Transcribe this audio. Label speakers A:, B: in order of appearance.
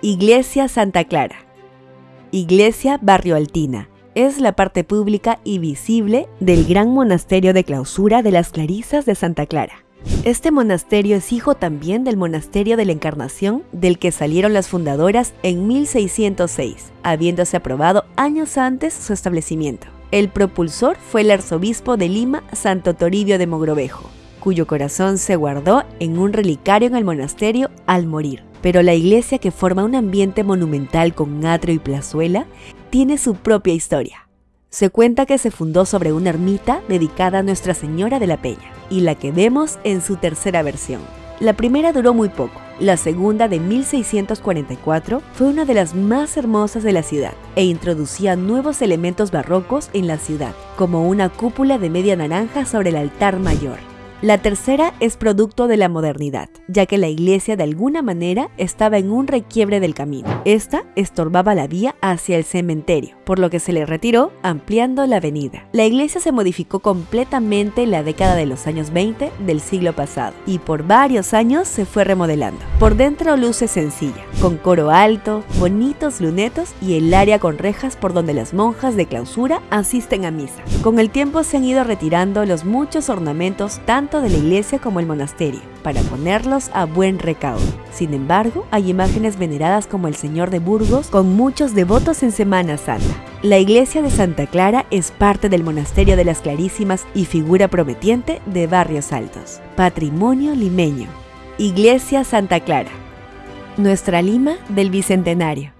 A: Iglesia Santa Clara. Iglesia Barrio Altina. Es la parte pública y visible del gran monasterio de clausura de las Clarisas de Santa Clara. Este monasterio es hijo también del monasterio de la Encarnación, del que salieron las fundadoras en 1606, habiéndose aprobado años antes su establecimiento. El propulsor fue el arzobispo de Lima, Santo Toribio de Mogrovejo, cuyo corazón se guardó en un relicario en el monasterio al morir pero la iglesia que forma un ambiente monumental con atrio y plazuela tiene su propia historia. Se cuenta que se fundó sobre una ermita dedicada a Nuestra Señora de la Peña, y la que vemos en su tercera versión. La primera duró muy poco, la segunda de 1644 fue una de las más hermosas de la ciudad e introducía nuevos elementos barrocos en la ciudad, como una cúpula de media naranja sobre el altar mayor. La tercera es producto de la modernidad, ya que la iglesia de alguna manera estaba en un requiebre del camino. Esta estorbaba la vía hacia el cementerio, por lo que se le retiró ampliando la avenida. La iglesia se modificó completamente en la década de los años 20 del siglo pasado y por varios años se fue remodelando. Por dentro luce sencilla, con coro alto, bonitos lunetos y el área con rejas por donde las monjas de clausura asisten a misa. Con el tiempo se han ido retirando los muchos ornamentos tan de la iglesia como el monasterio, para ponerlos a buen recaudo. Sin embargo, hay imágenes veneradas como el Señor de Burgos con muchos devotos en Semana Santa. La iglesia de Santa Clara es parte del monasterio de las Clarísimas y figura prometiente de Barrios Altos. Patrimonio limeño. Iglesia Santa Clara. Nuestra Lima del Bicentenario.